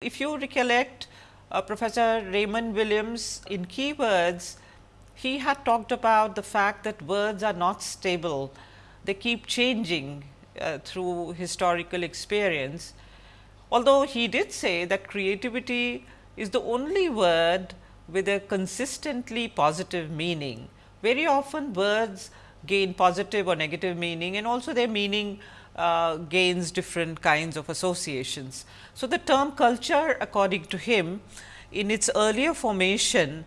If you recollect uh, Professor Raymond Williams in keywords, he had talked about the fact that words are not stable, they keep changing uh, through historical experience. Although he did say that creativity is the only word with a consistently positive meaning. Very often words gain positive or negative meaning and also their meaning uh, gains different kinds of associations. So, the term culture according to him in its earlier formation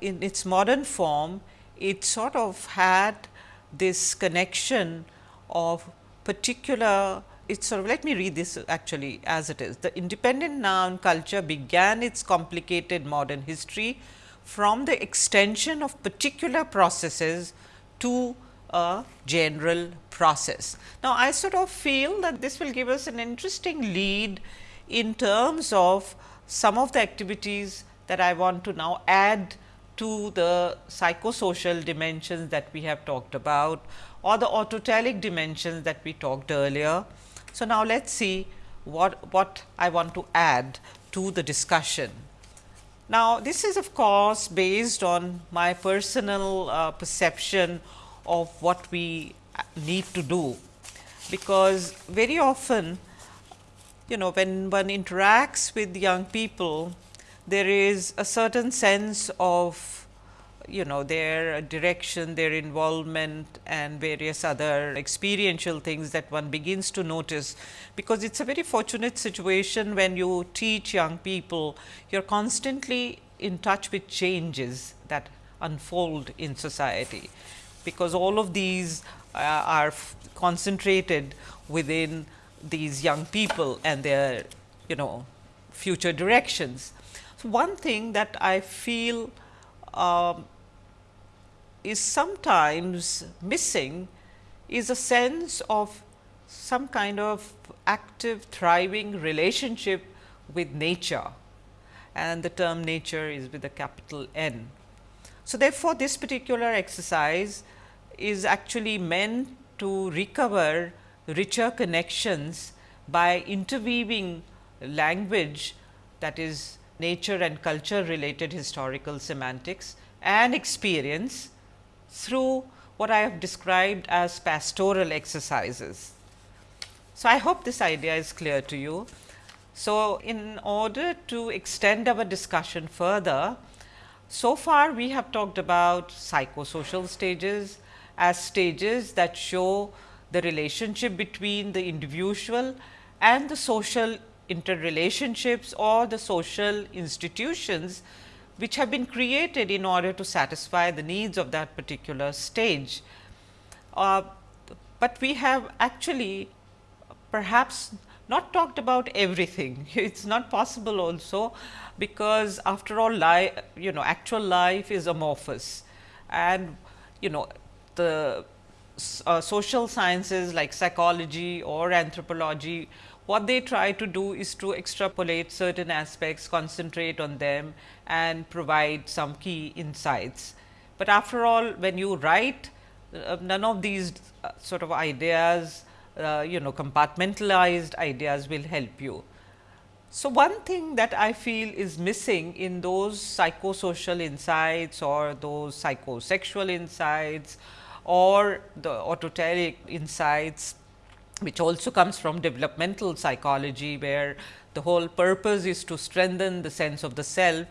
in its modern form it sort of had this connection of particular it's sort of let me read this actually as it is. The independent noun culture began its complicated modern history from the extension of particular processes to a general process. Now, I sort of feel that this will give us an interesting lead in terms of some of the activities that I want to now add to the psychosocial dimensions that we have talked about or the autotelic dimensions that we talked earlier. So, now let us see what, what I want to add to the discussion. Now, this is of course, based on my personal uh, perception of what we need to do, because very often you know when one interacts with young people, there is a certain sense of you know their direction, their involvement and various other experiential things that one begins to notice, because it is a very fortunate situation when you teach young people, you are constantly in touch with changes that unfold in society, because all of these uh, are concentrated within these young people and their you know future directions. So, one thing that I feel um, is sometimes missing is a sense of some kind of active thriving relationship with nature and the term nature is with a capital N. So, therefore, this particular exercise is actually meant to recover richer connections by interweaving language that is nature and culture related historical semantics and experience through what I have described as pastoral exercises. So, I hope this idea is clear to you. So, in order to extend our discussion further, so far we have talked about psychosocial stages as stages that show the relationship between the individual and the social interrelationships or the social institutions which have been created in order to satisfy the needs of that particular stage. Uh, but we have actually perhaps not talked about everything. It is not possible also because after all life, you know actual life is amorphous and you know the uh, social sciences like psychology or anthropology what they try to do is to extrapolate certain aspects, concentrate on them and provide some key insights. But after all when you write uh, none of these uh, sort of ideas uh, you know compartmentalized ideas will help you. So, one thing that I feel is missing in those psychosocial insights or those psychosexual insights or the autotelic insights which also comes from developmental psychology, where the whole purpose is to strengthen the sense of the self.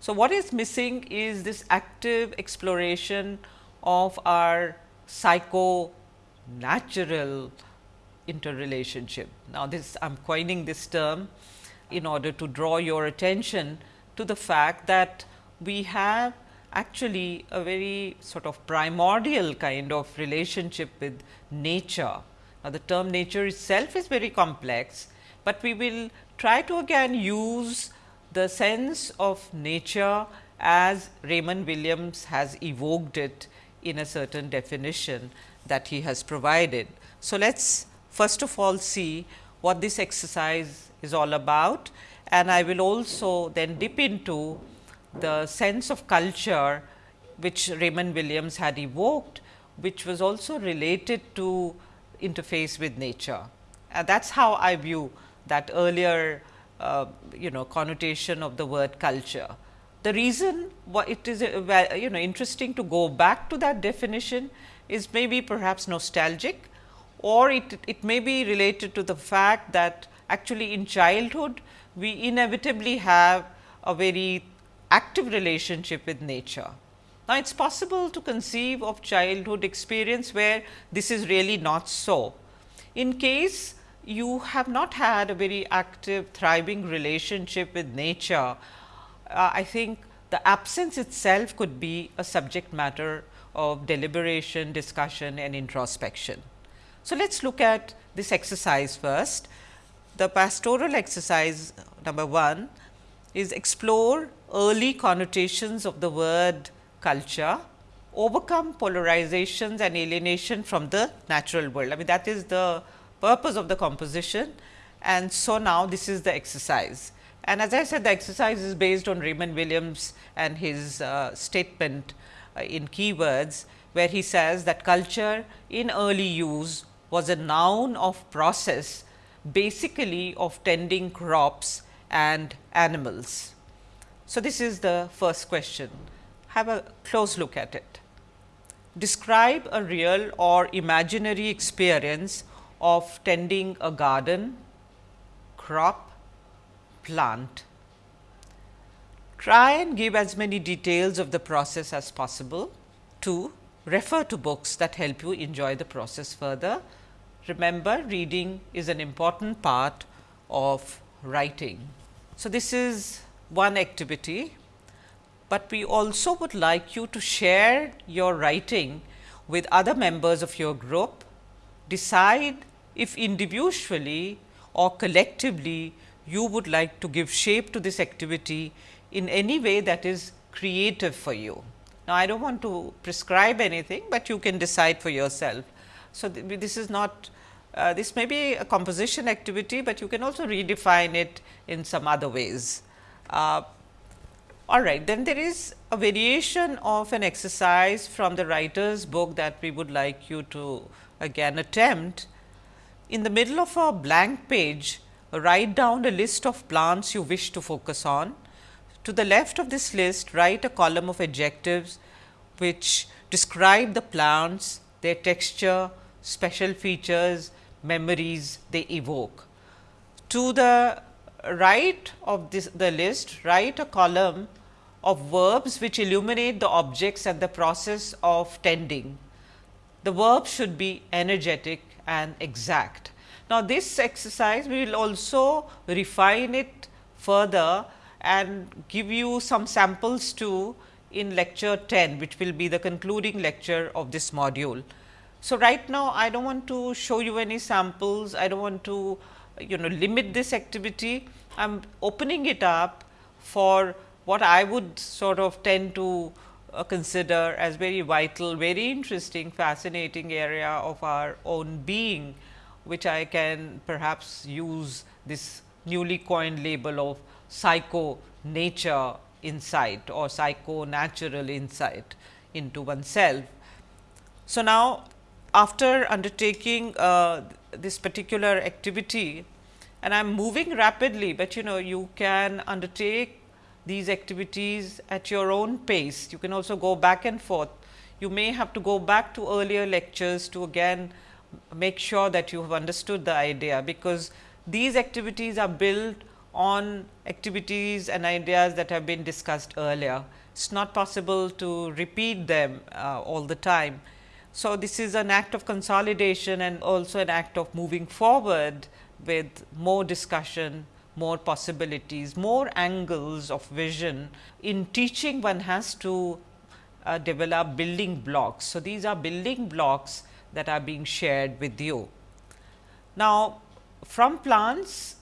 So, what is missing is this active exploration of our psycho natural interrelationship. Now, this I am coining this term in order to draw your attention to the fact that we have actually a very sort of primordial kind of relationship with nature now, the term nature itself is very complex, but we will try to again use the sense of nature as Raymond Williams has evoked it in a certain definition that he has provided. So, let us first of all see what this exercise is all about and I will also then dip into the sense of culture which Raymond Williams had evoked, which was also related to interface with nature. And that is how I view that earlier uh, you know connotation of the word culture. The reason why it is uh, you know interesting to go back to that definition is maybe perhaps nostalgic or it, it may be related to the fact that actually in childhood we inevitably have a very active relationship with nature. Now, it is possible to conceive of childhood experience where this is really not so. In case you have not had a very active thriving relationship with nature, uh, I think the absence itself could be a subject matter of deliberation, discussion and introspection. So, let us look at this exercise first. The pastoral exercise number 1 is explore early connotations of the word culture, overcome polarizations and alienation from the natural world. I mean that is the purpose of the composition and so now this is the exercise. And as I said the exercise is based on Raymond Williams and his uh, statement uh, in keywords where he says that culture in early use was a noun of process basically of tending crops and animals. So, this is the first question have a close look at it. Describe a real or imaginary experience of tending a garden, crop, plant. Try and give as many details of the process as possible. 2. Refer to books that help you enjoy the process further. Remember reading is an important part of writing. So, this is one activity but we also would like you to share your writing with other members of your group, decide if individually or collectively you would like to give shape to this activity in any way that is creative for you. Now, I do not want to prescribe anything, but you can decide for yourself. So, th this is not uh, this may be a composition activity, but you can also redefine it in some other ways. Uh, all right, then there is a variation of an exercise from the writer's book that we would like you to again attempt. In the middle of a blank page, write down a list of plants you wish to focus on. To the left of this list, write a column of adjectives which describe the plants, their texture, special features, memories they evoke. To the right of this the list, write a column of verbs which illuminate the objects and the process of tending. The verb should be energetic and exact. Now, this exercise we will also refine it further and give you some samples too in lecture 10, which will be the concluding lecture of this module. So, right now I do not want to show you any samples, I do not want to you know limit this activity, I am opening it up for what I would sort of tend to uh, consider as very vital, very interesting, fascinating area of our own being, which I can perhaps use this newly coined label of psycho nature insight or psycho natural insight into oneself. So, now after undertaking uh, this particular activity and I am moving rapidly, but you know you can undertake these activities at your own pace. You can also go back and forth. You may have to go back to earlier lectures to again make sure that you have understood the idea, because these activities are built on activities and ideas that have been discussed earlier. It is not possible to repeat them uh, all the time. So, this is an act of consolidation and also an act of moving forward with more discussion, more possibilities, more angles of vision. In teaching one has to uh, develop building blocks. So, these are building blocks that are being shared with you. Now, from plants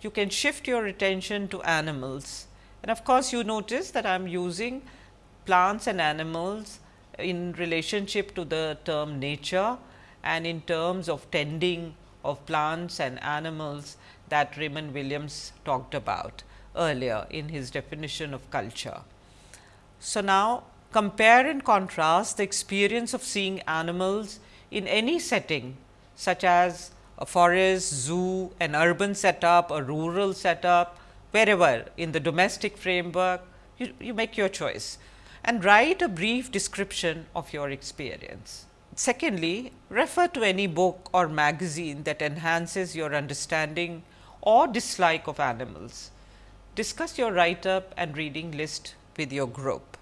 you can shift your attention to animals and of course, you notice that I am using plants and animals in relationship to the term nature and in terms of tending of plants and animals that Raymond Williams talked about earlier in his definition of culture. So, now compare and contrast the experience of seeing animals in any setting such as a forest, zoo, an urban setup, a rural setup wherever in the domestic framework, you, you make your choice and write a brief description of your experience. Secondly, refer to any book or magazine that enhances your understanding or dislike of animals. Discuss your write up and reading list with your group.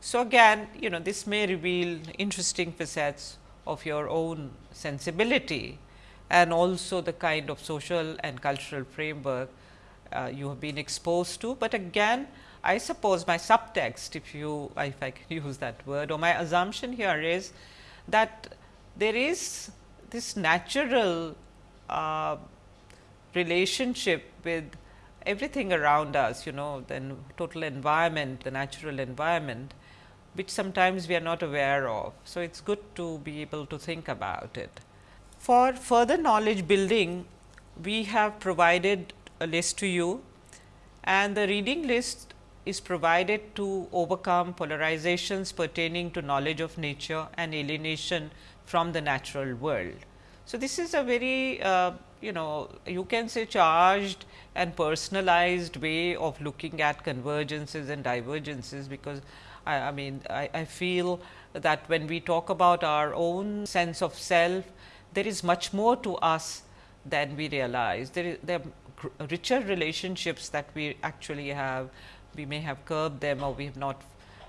So, again you know this may reveal interesting facets of your own sensibility and also the kind of social and cultural framework uh, you have been exposed to, but again I suppose my subtext if you if I can use that word or my assumption here is that there is this natural uh, relationship with everything around us you know the total environment the natural environment which sometimes we are not aware of. So, it is good to be able to think about it. For further knowledge building, we have provided a list to you and the reading list is provided to overcome polarizations pertaining to knowledge of nature and alienation from the natural world. So, this is a very uh, you know you can say charged and personalized way of looking at convergences and divergences, because I, I mean I, I feel that when we talk about our own sense of self, there is much more to us than we realize. There, is, there are richer relationships that we actually have. We may have curbed them or we have not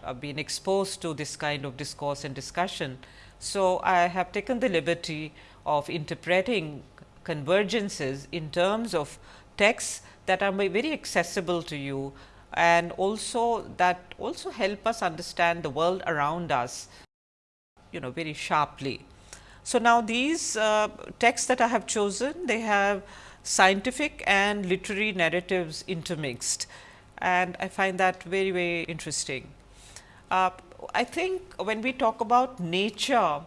uh, been exposed to this kind of discourse and discussion. So, I have taken the liberty of interpreting convergences in terms of texts that are very accessible to you and also that also help us understand the world around us you know very sharply. So, now these uh, texts that I have chosen they have scientific and literary narratives intermixed and I find that very very interesting. Uh, I think when we talk about nature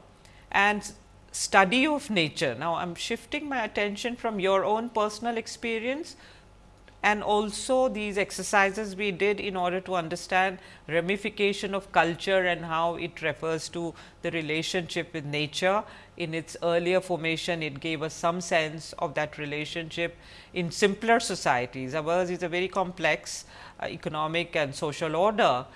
and study of nature, now I am shifting my attention from your own personal experience and also these exercises we did in order to understand ramification of culture and how it refers to the relationship with nature. In its earlier formation, it gave us some sense of that relationship in simpler societies. Ours is a very complex uh, economic and social order,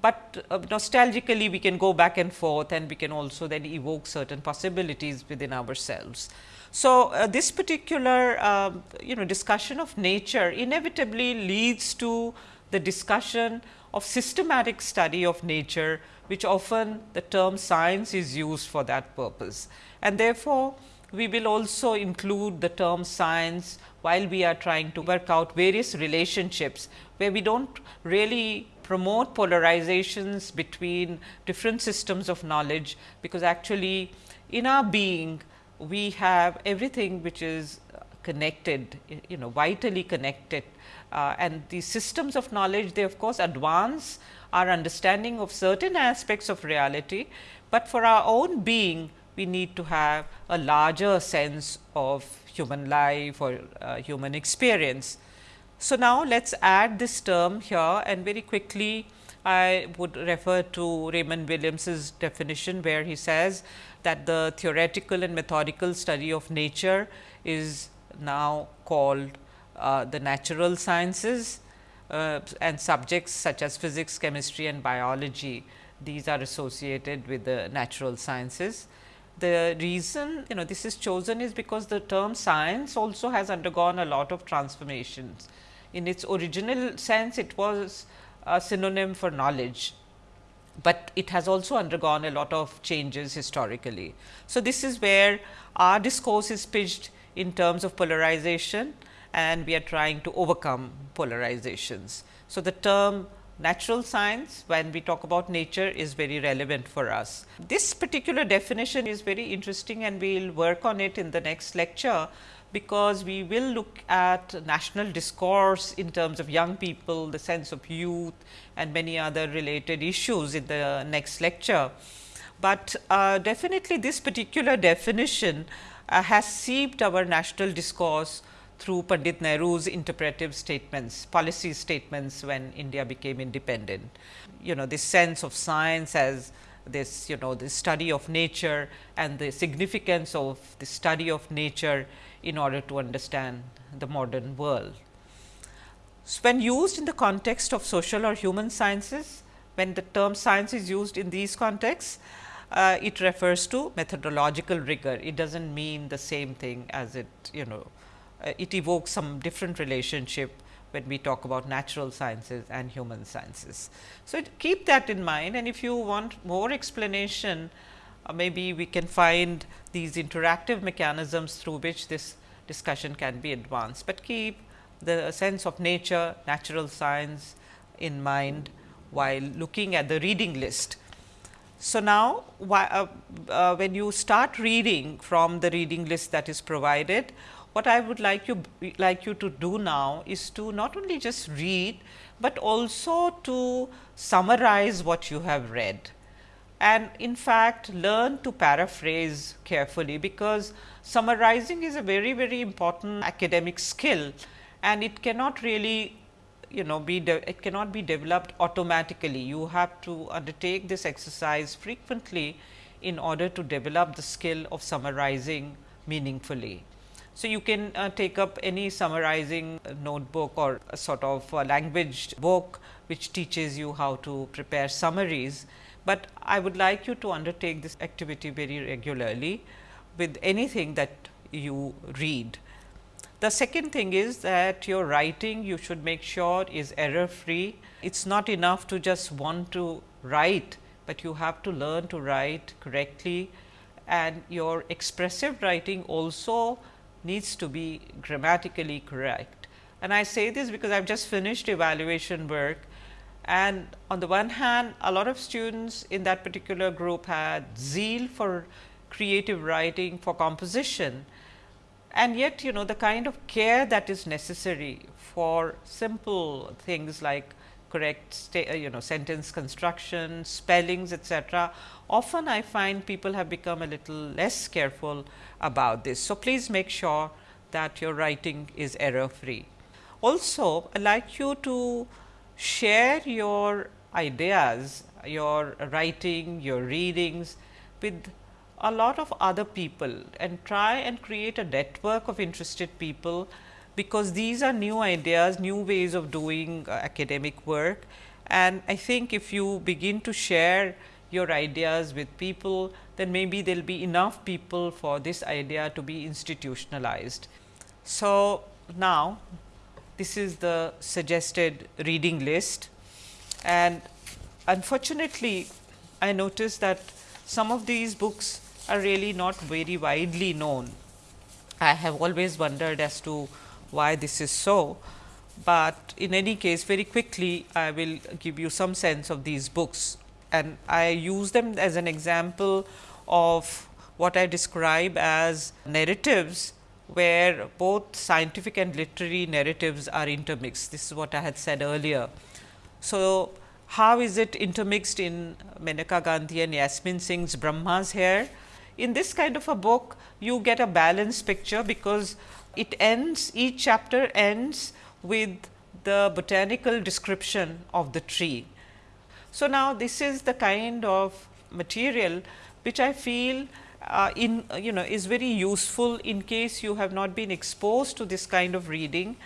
but uh, nostalgically we can go back and forth and we can also then evoke certain possibilities within ourselves. So, uh, this particular uh, you know discussion of nature inevitably leads to the discussion of systematic study of nature, which often the term science is used for that purpose. And therefore, we will also include the term science while we are trying to work out various relationships, where we do not really promote polarizations between different systems of knowledge, because actually in our being we have everything which is connected, you know vitally connected uh, and the systems of knowledge they of course advance our understanding of certain aspects of reality, but for our own being we need to have a larger sense of human life or uh, human experience. So, now let us add this term here and very quickly I would refer to Raymond Williams's definition where he says that the theoretical and methodical study of nature is now called uh, the natural sciences uh, and subjects such as physics, chemistry and biology. These are associated with the natural sciences. The reason you know this is chosen is because the term science also has undergone a lot of transformations. In its original sense, it was a synonym for knowledge but it has also undergone a lot of changes historically. So, this is where our discourse is pitched in terms of polarization and we are trying to overcome polarizations. So, the term natural science when we talk about nature is very relevant for us. This particular definition is very interesting and we will work on it in the next lecture because we will look at national discourse in terms of young people, the sense of youth and many other related issues in the next lecture. But uh, definitely this particular definition uh, has seeped our national discourse through Pandit Nehru's interpretive statements, policy statements when India became independent. You know this sense of science as this you know the study of nature and the significance of the study of nature in order to understand the modern world. So, when used in the context of social or human sciences, when the term science is used in these contexts, uh, it refers to methodological rigor. It does not mean the same thing as it you know uh, it evokes some different relationship when we talk about natural sciences and human sciences. So, keep that in mind and if you want more explanation uh, maybe we can find these interactive mechanisms through which this discussion can be advanced, but keep the sense of nature, natural science in mind while looking at the reading list. So, now uh, uh, when you start reading from the reading list that is provided, what I would like you like you to do now is to not only just read, but also to summarize what you have read. And in fact, learn to paraphrase carefully, because summarizing is a very very important academic skill and it cannot really you know be it cannot be developed automatically. You have to undertake this exercise frequently in order to develop the skill of summarizing meaningfully. So, you can uh, take up any summarizing notebook or a sort of a language book which teaches you how to prepare summaries, but I would like you to undertake this activity very regularly with anything that you read. The second thing is that your writing you should make sure is error free. It is not enough to just want to write, but you have to learn to write correctly and your expressive writing also needs to be grammatically correct. And I say this because I have just finished evaluation work and on the one hand a lot of students in that particular group had zeal for creative writing for composition and yet you know the kind of care that is necessary for simple things like correct uh, you know sentence construction, spellings etc. Often I find people have become a little less careful about this. So, please make sure that your writing is error free. Also I like you to share your ideas, your writing, your readings with a lot of other people and try and create a network of interested people, because these are new ideas, new ways of doing uh, academic work. And I think if you begin to share your ideas with people, then maybe there will be enough people for this idea to be institutionalized. So, now this is the suggested reading list and unfortunately, I noticed that some of these books are really not very widely known. I have always wondered as to why this is so, but in any case very quickly I will give you some sense of these books and I use them as an example of what I describe as narratives where both scientific and literary narratives are intermixed. This is what I had said earlier. So, how is it intermixed in Maneka Gandhi and Yasmin Singh's Brahma's Hair? In this kind of a book, you get a balanced picture because it ends, each chapter ends with the botanical description of the tree. So, now this is the kind of material which I feel uh, in you know is very useful in case you have not been exposed to this kind of reading.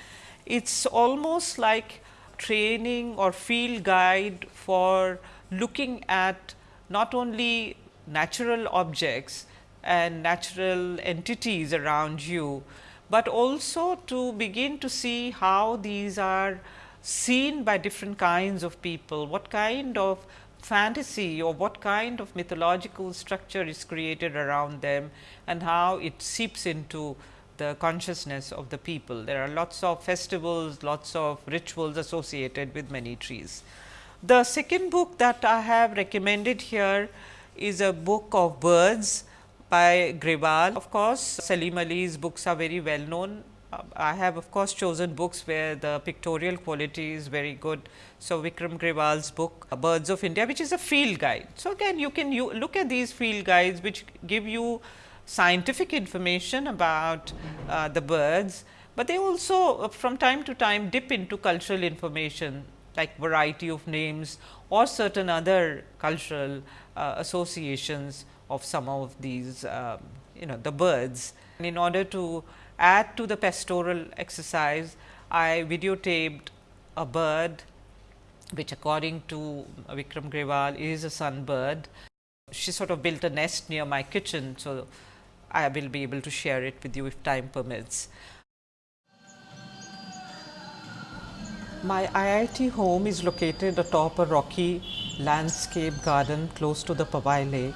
It is almost like training or field guide for looking at not only natural objects and natural entities around you, but also to begin to see how these are seen by different kinds of people, what kind of fantasy or what kind of mythological structure is created around them and how it seeps into the consciousness of the people. There are lots of festivals, lots of rituals associated with many trees. The second book that I have recommended here is a book of birds by Grewal. Of course, Salim Ali's books are very well known uh, I have of course chosen books where the pictorial quality is very good. So, Vikram Grewal's book Birds of India which is a field guide. So, again you can you look at these field guides which give you scientific information about uh, the birds, but they also uh, from time to time dip into cultural information like variety of names or certain other cultural uh, associations of some of these um, you know the birds. And in order to add to the pastoral exercise, I videotaped a bird which according to Vikram Grewal is a sunbird. She sort of built a nest near my kitchen. So, I will be able to share it with you if time permits. My IIT home is located atop a rocky landscape garden close to the Powai lake.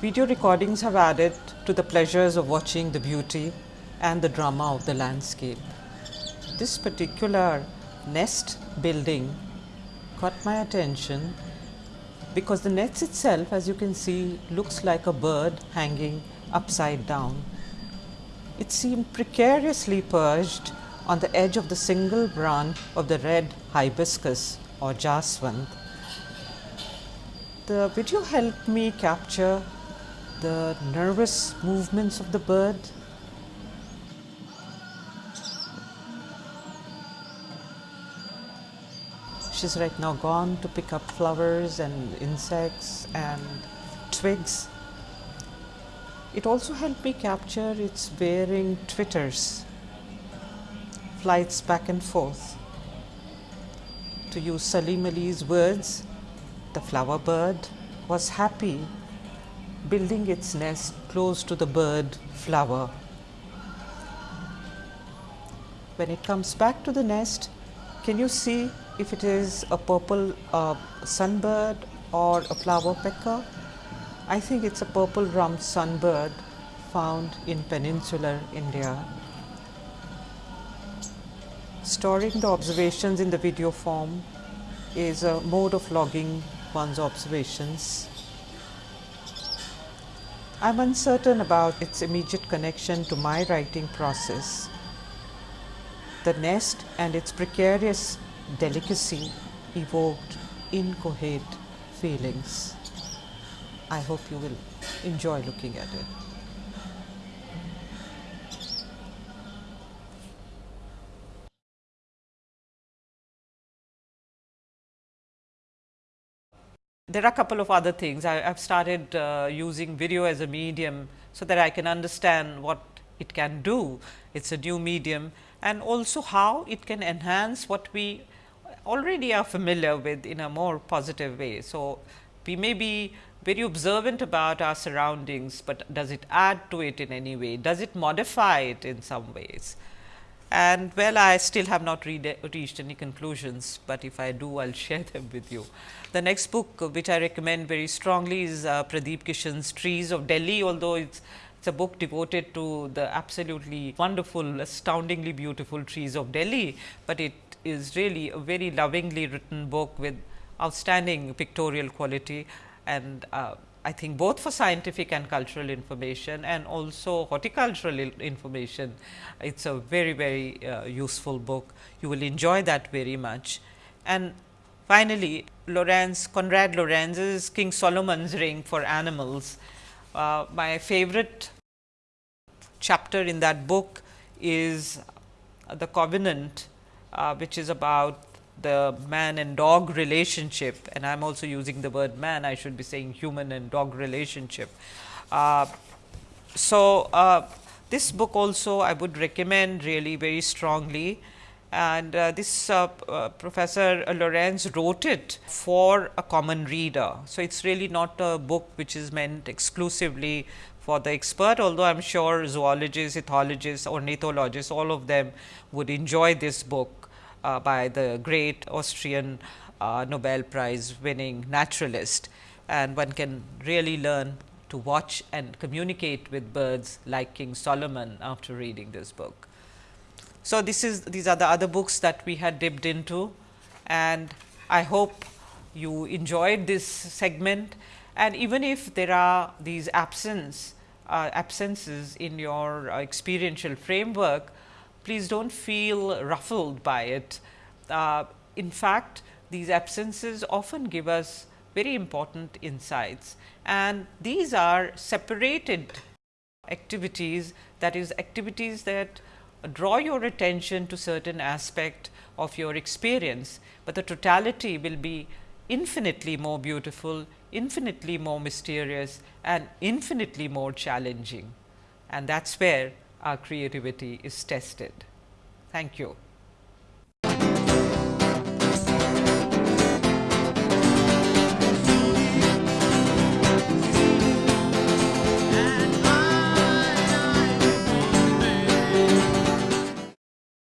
Video recordings have added to the pleasures of watching the beauty and the drama of the landscape. This particular nest building caught my attention because the nest itself as you can see looks like a bird hanging upside down. It seemed precariously perched on the edge of the single branch of the red hibiscus or jaswant. The video helped me capture the nervous movements of the bird. She's right now gone to pick up flowers and insects and twigs. It also helped me capture its varying twitters flights back and forth. To use Salim Ali's words, the flower bird was happy building its nest close to the bird flower. When it comes back to the nest, can you see if it is a purple uh, sunbird or a flower pecker? I think it's a purple rumped sunbird found in peninsular India. Storing the observations in the video form is a mode of logging one's observations. I am uncertain about its immediate connection to my writing process. The nest and its precarious delicacy evoked incoherent feelings. I hope you will enjoy looking at it. There are a couple of other things. I have started uh, using video as a medium, so that I can understand what it can do. It is a new medium and also how it can enhance what we already are familiar with in a more positive way. So, we may be very observant about our surroundings, but does it add to it in any way? Does it modify it in some ways? And well I still have not reached any conclusions, but if I do I will share them with you. The next book which I recommend very strongly is uh, Pradip Krishen's Trees of Delhi, although it is it's a book devoted to the absolutely wonderful, astoundingly beautiful trees of Delhi, but it is really a very lovingly written book with outstanding pictorial quality and uh, I think both for scientific and cultural information and also horticultural information. It is a very, very uh, useful book. You will enjoy that very much. And finally, Lorenz, Konrad Lorenz's King Solomon's Ring for Animals. Uh, my favorite chapter in that book is the covenant, uh, which is about the man and dog relationship and I am also using the word man, I should be saying human and dog relationship. Uh, so, uh, this book also I would recommend really very strongly and uh, this uh, uh, professor Lorenz wrote it for a common reader. So, it is really not a book which is meant exclusively for the expert, although I am sure zoologists, ethologists, ornithologists all of them would enjoy this book by the great Austrian uh, Nobel Prize winning naturalist. And one can really learn to watch and communicate with birds like King Solomon after reading this book. So, this is these are the other books that we had dipped into. And I hope you enjoyed this segment. And even if there are these absence uh, absences in your uh, experiential framework, please do not feel ruffled by it. Uh, in fact, these absences often give us very important insights. And these are separated activities that is activities that draw your attention to certain aspect of your experience, but the totality will be infinitely more beautiful, infinitely more mysterious and infinitely more challenging. And that is where our creativity is tested. Thank you.